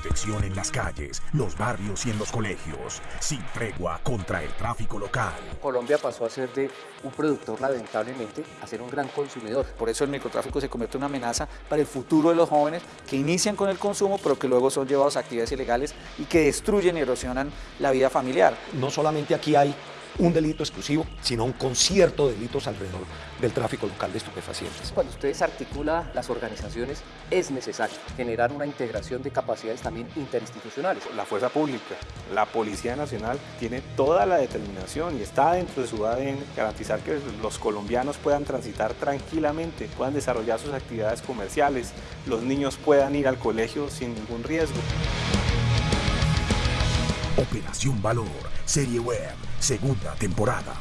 Protección en las calles, los barrios y en los colegios. Sin tregua contra el tráfico local. Colombia pasó a ser de un productor lamentablemente a ser un gran consumidor. Por eso el microtráfico se convierte en una amenaza para el futuro de los jóvenes que inician con el consumo pero que luego son llevados a actividades ilegales y que destruyen y erosionan la vida familiar. No solamente aquí hay un delito exclusivo, sino un concierto de delitos alrededor del tráfico local de estupefacientes. Cuando ustedes articulan las organizaciones, es necesario generar una integración de capacidades también interinstitucionales. La fuerza pública, la Policía Nacional, tiene toda la determinación y está dentro de su ADN garantizar que los colombianos puedan transitar tranquilamente, puedan desarrollar sus actividades comerciales, los niños puedan ir al colegio sin ningún riesgo. Operación Valor, serie web, segunda temporada.